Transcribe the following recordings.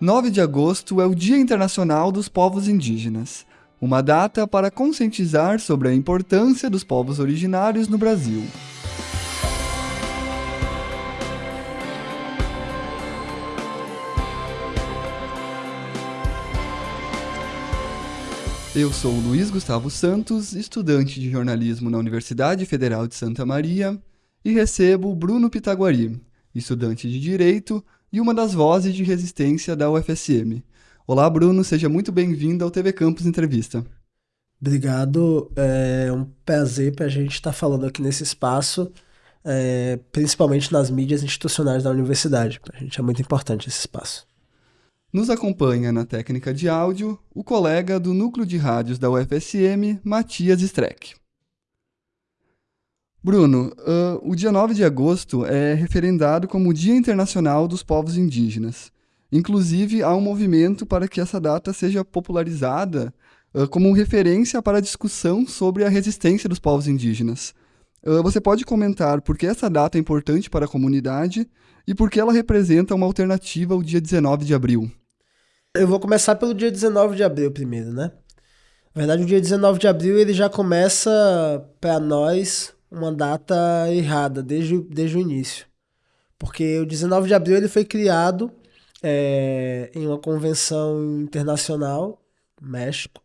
9 de agosto é o Dia Internacional dos Povos Indígenas, uma data para conscientizar sobre a importância dos povos originários no Brasil. Eu sou Luiz Gustavo Santos, estudante de jornalismo na Universidade Federal de Santa Maria, e recebo Bruno Pitaguari, estudante de Direito e uma das vozes de resistência da UFSM. Olá, Bruno, seja muito bem-vindo ao TV Campus Entrevista. Obrigado, é um prazer para a gente estar tá falando aqui nesse espaço, é, principalmente nas mídias institucionais da universidade. Para a gente é muito importante esse espaço. Nos acompanha na técnica de áudio o colega do núcleo de rádios da UFSM, Matias Streck. Bruno, uh, o dia 9 de agosto é referendado como o Dia Internacional dos Povos Indígenas. Inclusive, há um movimento para que essa data seja popularizada uh, como referência para a discussão sobre a resistência dos povos indígenas. Uh, você pode comentar por que essa data é importante para a comunidade e por que ela representa uma alternativa ao dia 19 de abril? Eu vou começar pelo dia 19 de abril primeiro, né? Na verdade, o dia 19 de abril ele já começa para nós uma data errada desde, desde o início. Porque o 19 de abril ele foi criado é, em uma convenção internacional, México,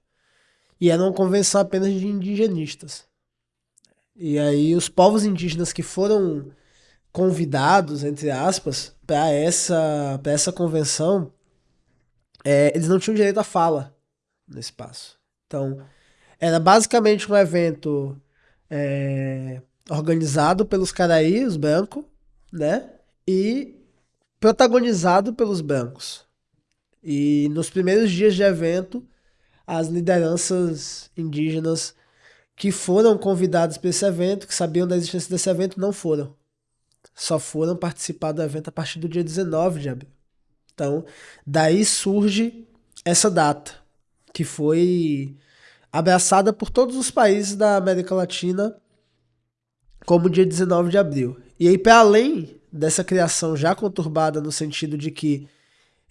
e era uma convenção apenas de indigenistas. E aí os povos indígenas que foram convidados, entre aspas, para essa, essa convenção, é, eles não tinham direito à fala no espaço. Então, era basicamente um evento é, organizado pelos caraí, os brancos, né? E protagonizado pelos brancos. E nos primeiros dias de evento, as lideranças indígenas que foram convidadas para esse evento, que sabiam da existência desse evento, não foram. Só foram participar do evento a partir do dia 19 de abril. Então, daí surge essa data, que foi abraçada por todos os países da América Latina como dia 19 de abril. E aí, para além dessa criação já conturbada no sentido de que,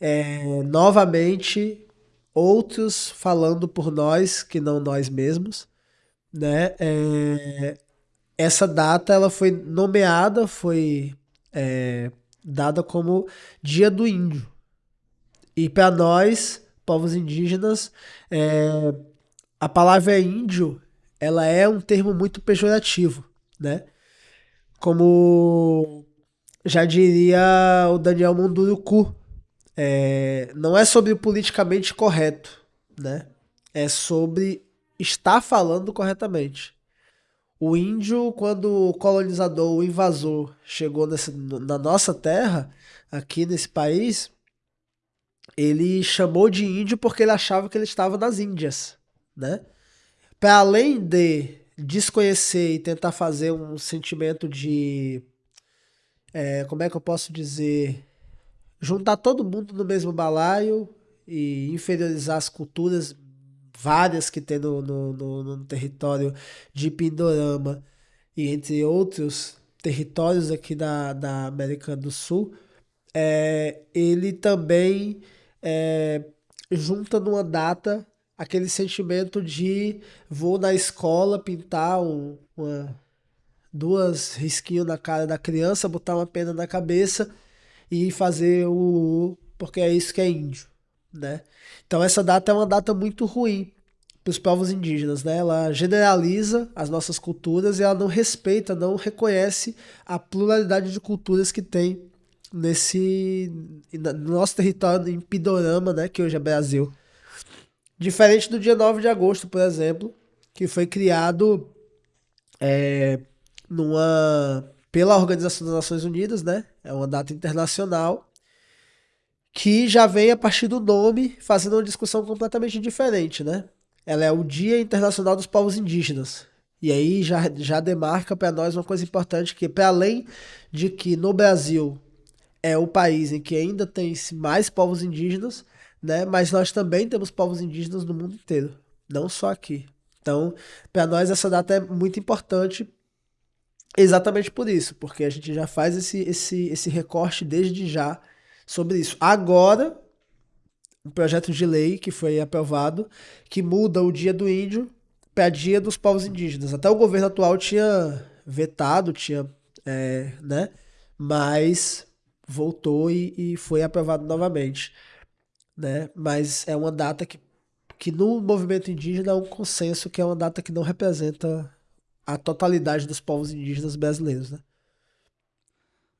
é, novamente, outros falando por nós, que não nós mesmos, né? É, essa data ela foi nomeada, foi é, dada como Dia do Índio. E para nós, povos indígenas, é, a palavra índio, ela é um termo muito pejorativo, né? Como já diria o Daniel Munduruku, é, não é sobre o politicamente correto, né? É sobre estar falando corretamente. O índio, quando o colonizador, o invasor, chegou nessa, na nossa terra, aqui nesse país, ele chamou de índio porque ele achava que ele estava nas Índias né? Para além de desconhecer e tentar fazer um sentimento de. É, como é que eu posso dizer? Juntar todo mundo no mesmo balaio e inferiorizar as culturas várias que tem no, no, no, no território de Pindorama e entre outros territórios aqui da, da América do Sul, é, ele também é, junta numa data aquele sentimento de vou na escola pintar um, uma, duas risquinhos na cara da criança, botar uma pena na cabeça e fazer o porque é isso que é índio, né? Então essa data é uma data muito ruim para os povos indígenas, né? Ela generaliza as nossas culturas e ela não respeita, não reconhece a pluralidade de culturas que tem nesse no nosso território em Pidorama, né, que hoje é Brasil. Diferente do dia 9 de agosto, por exemplo, que foi criado é, numa, pela Organização das Nações Unidas, né? É uma data internacional que já vem a partir do nome fazendo uma discussão completamente diferente, né? Ela é o Dia Internacional dos Povos Indígenas. E aí já, já demarca para nós uma coisa importante que para além de que no Brasil é o país em que ainda tem mais povos indígenas, né? Mas nós também temos povos indígenas no mundo inteiro, não só aqui. Então, para nós essa data é muito importante exatamente por isso, porque a gente já faz esse, esse, esse recorte desde já sobre isso. Agora, um projeto de lei que foi aprovado que muda o dia do índio para dia dos povos indígenas. Até o governo atual tinha vetado, tinha, é, né? Mas voltou e, e foi aprovado novamente, né? Mas é uma data que, que no movimento indígena é um consenso que é uma data que não representa a totalidade dos povos indígenas brasileiros, né?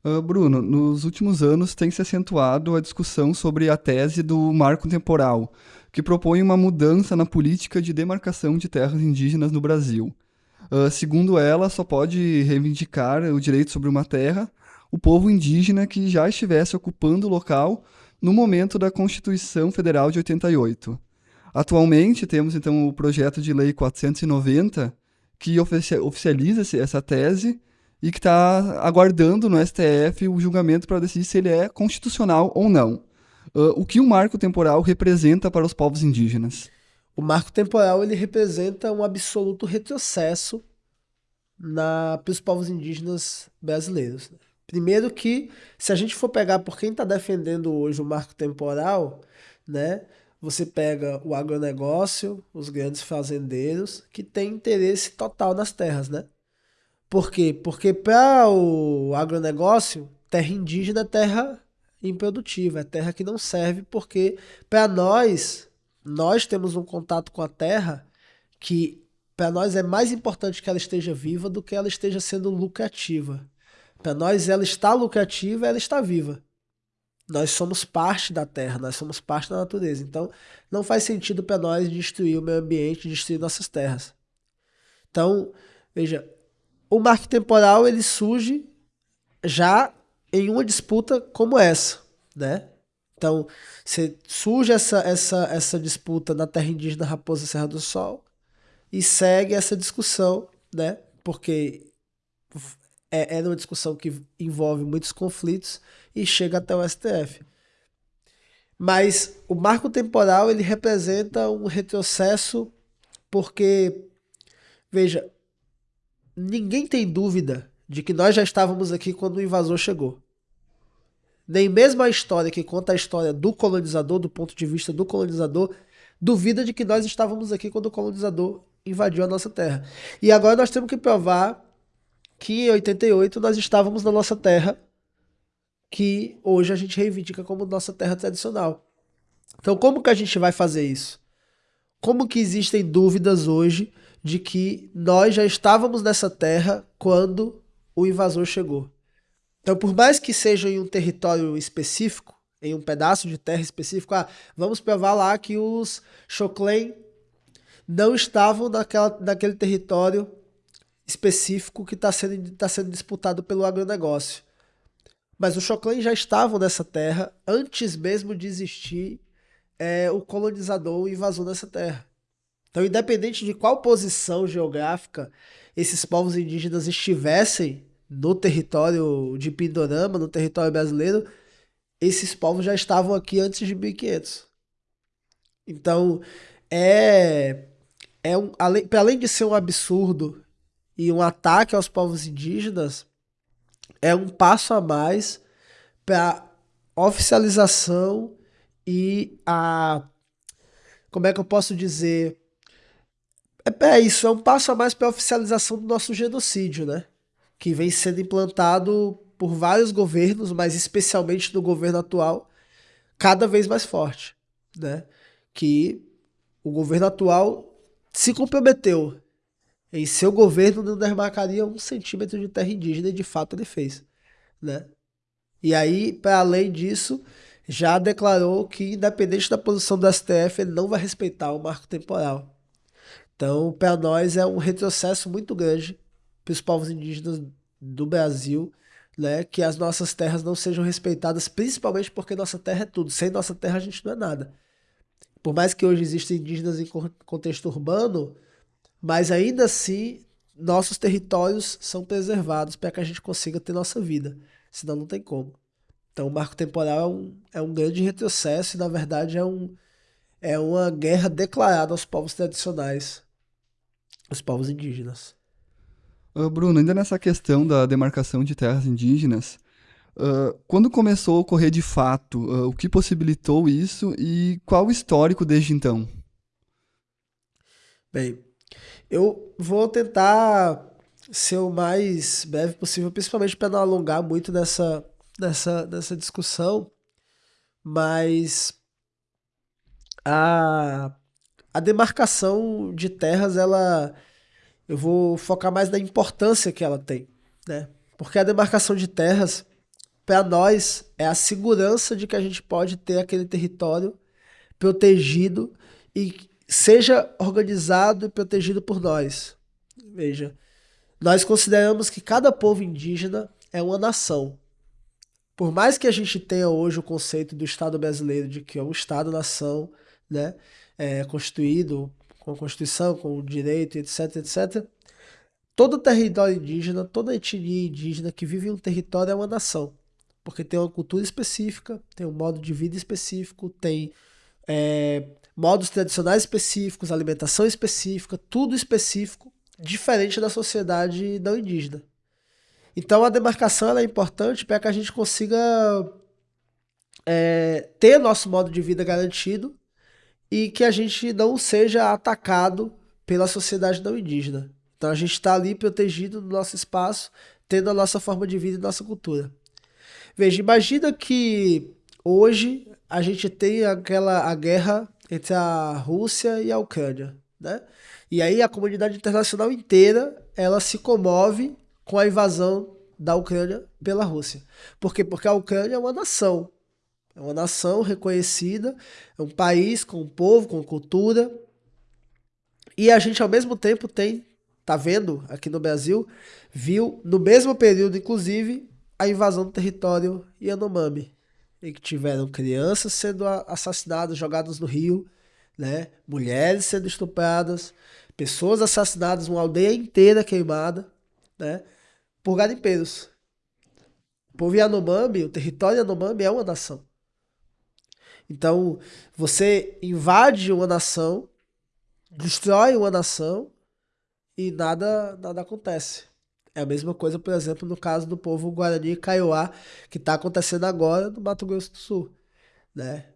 Uh, Bruno, nos últimos anos tem se acentuado a discussão sobre a tese do marco temporal, que propõe uma mudança na política de demarcação de terras indígenas no Brasil. Uh, segundo ela, só pode reivindicar o direito sobre uma terra o povo indígena que já estivesse ocupando o local no momento da Constituição Federal de 88. Atualmente, temos então o projeto de lei 490, que oficializa essa tese e que está aguardando no STF o julgamento para decidir se ele é constitucional ou não. Uh, o que o marco temporal representa para os povos indígenas? O marco temporal ele representa um absoluto retrocesso na, para os povos indígenas brasileiros. Né? Primeiro que, se a gente for pegar por quem está defendendo hoje o marco temporal, né, você pega o agronegócio, os grandes fazendeiros, que têm interesse total nas terras, né? Por quê? Porque para o agronegócio, terra indígena é terra improdutiva, é terra que não serve, porque para nós, nós temos um contato com a terra que para nós é mais importante que ela esteja viva do que ela esteja sendo lucrativa. Para nós ela está lucrativa, ela está viva. Nós somos parte da terra, nós somos parte da natureza. Então, não faz sentido para nós destruir o meio ambiente, destruir nossas terras. Então, veja, o marco temporal ele surge já em uma disputa como essa, né? Então, surge essa, essa, essa disputa na terra indígena Raposa Serra do Sol e segue essa discussão, né? Porque é, é uma discussão que envolve muitos conflitos e chega até o STF. Mas o marco temporal ele representa um retrocesso porque, veja, ninguém tem dúvida de que nós já estávamos aqui quando o invasor chegou. Nem mesmo a história que conta a história do colonizador, do ponto de vista do colonizador, duvida de que nós estávamos aqui quando o colonizador invadiu a nossa terra. E agora nós temos que provar que em 88 nós estávamos na nossa terra, que hoje a gente reivindica como nossa terra tradicional. Então, como que a gente vai fazer isso? Como que existem dúvidas hoje de que nós já estávamos nessa terra quando o invasor chegou. Então, por mais que seja em um território específico, em um pedaço de terra específico, ah, vamos provar lá que os Choclen não estavam naquela, naquele território específico que está sendo, tá sendo disputado pelo agronegócio. Mas os Choclen já estavam nessa terra antes mesmo de existir é, o colonizador, o invasor nessa terra. Então, independente de qual posição geográfica esses povos indígenas estivessem no território de Pindorama, no território brasileiro, esses povos já estavam aqui antes de 1500. Então, é, é um, além de ser um absurdo e um ataque aos povos indígenas, é um passo a mais para oficialização e a como é que eu posso dizer é, é isso, é um passo a mais para oficialização do nosso genocídio, né? Que vem sendo implantado por vários governos, mas especialmente no governo atual, cada vez mais forte, né? Que o governo atual se comprometeu em seu governo não demarcaria um centímetro de terra indígena e de fato ele fez, né? E aí, para além disso, já declarou que independente da posição do STF, ele não vai respeitar o marco temporal. Então, para nós é um retrocesso muito grande para os povos indígenas do Brasil, né, que as nossas terras não sejam respeitadas, principalmente porque nossa terra é tudo. Sem nossa terra a gente não é nada. Por mais que hoje existam indígenas em contexto urbano, mas ainda assim nossos territórios são preservados para que a gente consiga ter nossa vida. Senão não tem como. Então o marco temporal é um, é um grande retrocesso e na verdade é, um, é uma guerra declarada aos povos tradicionais os povos indígenas. Uh, Bruno, ainda nessa questão da demarcação de terras indígenas, Uh, quando começou a ocorrer de fato? Uh, o que possibilitou isso e qual o histórico desde então? Bem, eu vou tentar ser o mais breve possível, principalmente para não alongar muito nessa, nessa, nessa discussão, mas a, a demarcação de terras, ela eu vou focar mais na importância que ela tem, né? Porque a demarcação de terras para nós é a segurança de que a gente pode ter aquele território protegido e seja organizado e protegido por nós. Veja, nós consideramos que cada povo indígena é uma nação. Por mais que a gente tenha hoje o conceito do Estado brasileiro de que é um Estado-nação, né, é, constituído com a Constituição, com o direito, etc, etc, todo território indígena, toda etnia indígena que vive em um território é uma nação porque tem uma cultura específica, tem um modo de vida específico, tem é, modos tradicionais específicos, alimentação específica, tudo específico, diferente da sociedade não indígena. Então a demarcação é importante para que a gente consiga é, ter nosso modo de vida garantido e que a gente não seja atacado pela sociedade não indígena. Então a gente está ali protegido no nosso espaço, tendo a nossa forma de vida e nossa cultura. Veja, imagina que hoje a gente tem aquela a guerra entre a Rússia e a Ucrânia, né? E aí a comunidade internacional inteira ela se comove com a invasão da Ucrânia pela Rússia. Por quê? Porque a Ucrânia é uma nação. É uma nação reconhecida, é um país com um povo, com cultura. E a gente ao mesmo tempo tem, tá vendo aqui no Brasil, viu no mesmo período inclusive a invasão do território Yanomami, em que tiveram crianças sendo assassinadas, jogadas no rio, né? mulheres sendo estupradas, pessoas assassinadas, uma aldeia inteira queimada, né? por garimpeiros. O povo Yanomami, o território Yanomami é uma nação. Então, você invade uma nação, destrói uma nação e nada, nada acontece. É a mesma coisa, por exemplo, no caso do povo Guarani Kaiowá, que está acontecendo agora no Mato Grosso do Sul. Né?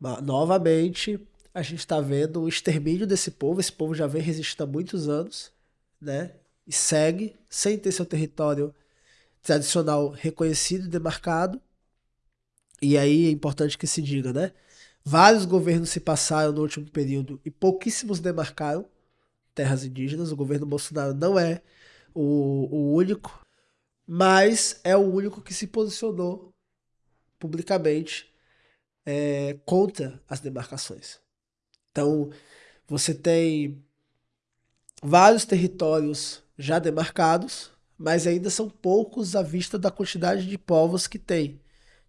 Mas, novamente, a gente está vendo o extermínio desse povo. Esse povo já vem resistindo há muitos anos, né? E segue sem ter seu território tradicional reconhecido e demarcado. E aí é importante que se diga, né? Vários governos se passaram no último período e pouquíssimos demarcaram terras indígenas. O governo Bolsonaro não é o, o único, mas é o único que se posicionou publicamente é, contra as demarcações. Então, você tem vários territórios já demarcados, mas ainda são poucos à vista da quantidade de povos que tem.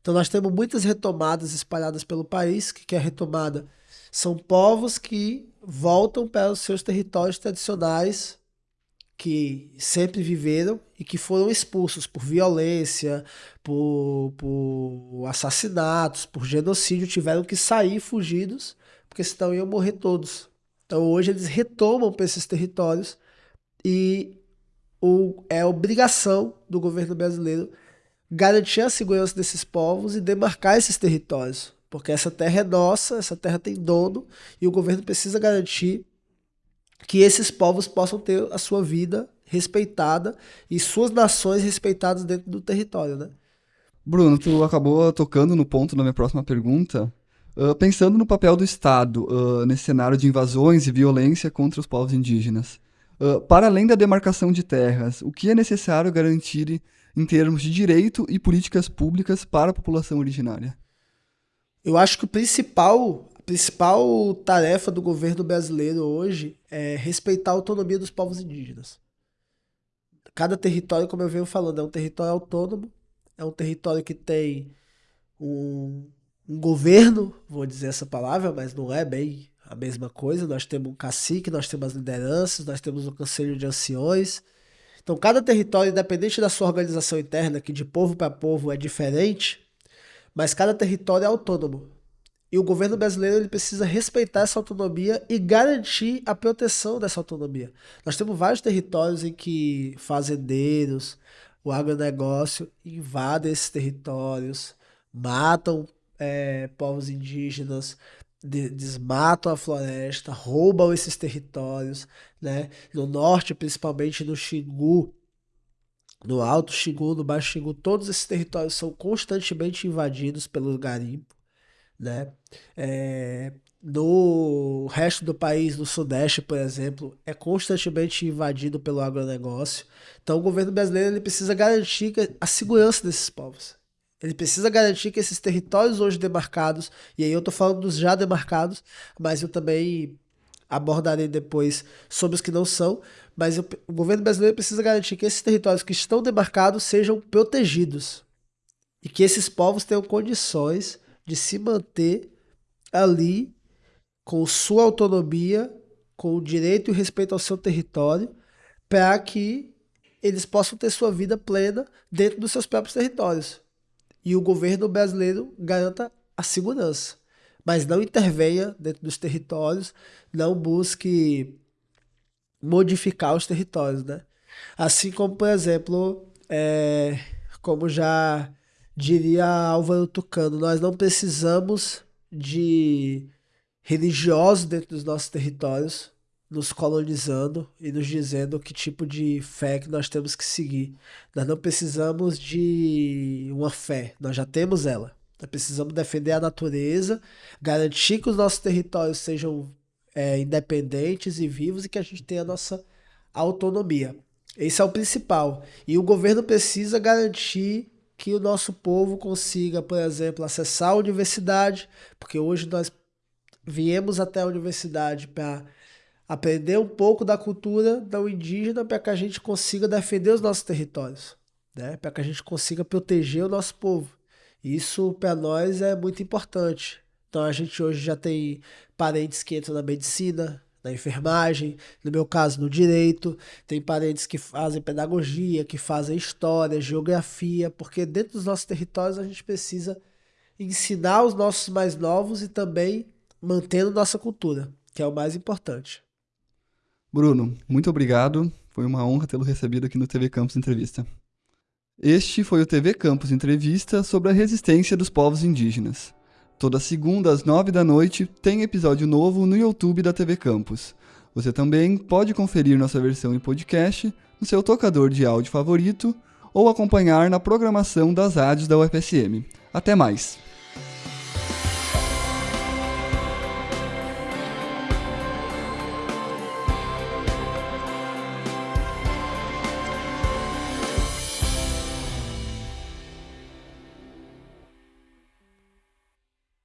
Então, nós temos muitas retomadas espalhadas pelo país, que, que é retomada são povos que voltam para os seus territórios tradicionais que sempre viveram e que foram expulsos por violência, por, por assassinatos, por genocídio, tiveram que sair fugidos, porque senão iam morrer todos. Então hoje eles retomam para esses territórios e o, é obrigação do governo brasileiro garantir a segurança desses povos e demarcar esses territórios. Porque essa terra é nossa, essa terra tem dono e o governo precisa garantir que esses povos possam ter a sua vida respeitada e suas nações respeitadas dentro do território, né? Bruno, tu acabou tocando no ponto da minha próxima pergunta. Uh, pensando no papel do Estado uh, nesse cenário de invasões e violência contra os povos indígenas, uh, para além da demarcação de terras, o que é necessário garantir em termos de direito e políticas públicas para a população originária? Eu acho que o principal principal tarefa do governo brasileiro hoje é respeitar a autonomia dos povos indígenas. Cada território, como eu venho falando, é um território autônomo, é um território que tem um, um governo, vou dizer essa palavra, mas não é bem a mesma coisa. Nós temos um cacique, nós temos as lideranças, nós temos o um conselho de anciões. Então, cada território, independente da sua organização interna, que de povo para povo é diferente, mas cada território é autônomo. E o governo brasileiro ele precisa respeitar essa autonomia e garantir a proteção dessa autonomia. Nós temos vários territórios em que fazendeiros, o agronegócio invade esses territórios, matam é, povos indígenas, de, desmatam a floresta, roubam esses territórios, né? No norte, principalmente no Xingu, no Alto Xingu, no Baixo Xingu, todos esses territórios são constantemente invadidos pelo garimpo, né? É, no resto do país, no Sudeste, por exemplo, é constantemente invadido pelo agronegócio. Então, o governo brasileiro ele precisa garantir a segurança desses povos. Ele precisa garantir que esses territórios hoje demarcados, e aí eu estou falando dos já demarcados, mas eu também abordarei depois sobre os que não são, mas o, o governo brasileiro precisa garantir que esses territórios que estão demarcados sejam protegidos e que esses povos tenham condições de se manter ali com sua autonomia, com o direito e o respeito ao seu território, para que eles possam ter sua vida plena dentro dos seus próprios territórios. E o governo brasileiro garanta a segurança, mas não intervenha dentro dos territórios, não busque modificar os territórios, né? Assim como, por exemplo, é, como já diria Álvaro Tucano, nós não precisamos de religiosos dentro dos nossos territórios, nos colonizando e nos dizendo que tipo de fé que nós temos que seguir. Nós não precisamos de uma fé, nós já temos ela. Nós precisamos defender a natureza, garantir que os nossos territórios sejam é, independentes e vivos e que a gente tenha a nossa autonomia. Esse é o principal. E o governo precisa garantir que o nosso povo consiga, por exemplo, acessar a universidade, porque hoje nós viemos até a universidade para aprender um pouco da cultura não indígena para que a gente consiga defender os nossos territórios, né? para que a gente consiga proteger o nosso povo. Isso para nós é muito importante. Então a gente hoje já tem parentes que entram na medicina, na enfermagem, no meu caso no direito, tem parentes que fazem pedagogia, que fazem história, geografia, porque dentro dos nossos territórios a gente precisa ensinar os nossos mais novos e também mantendo nossa cultura, que é o mais importante. Bruno, muito obrigado. Foi uma honra tê-lo recebido aqui no TV Campus Entrevista. Este foi o TV Campus Entrevista sobre a resistência dos povos indígenas. Toda segunda às nove da noite tem episódio novo no YouTube da TV Campus. Você também pode conferir nossa versão em podcast no seu tocador de áudio favorito ou acompanhar na programação das rádios da UFSM. Até mais!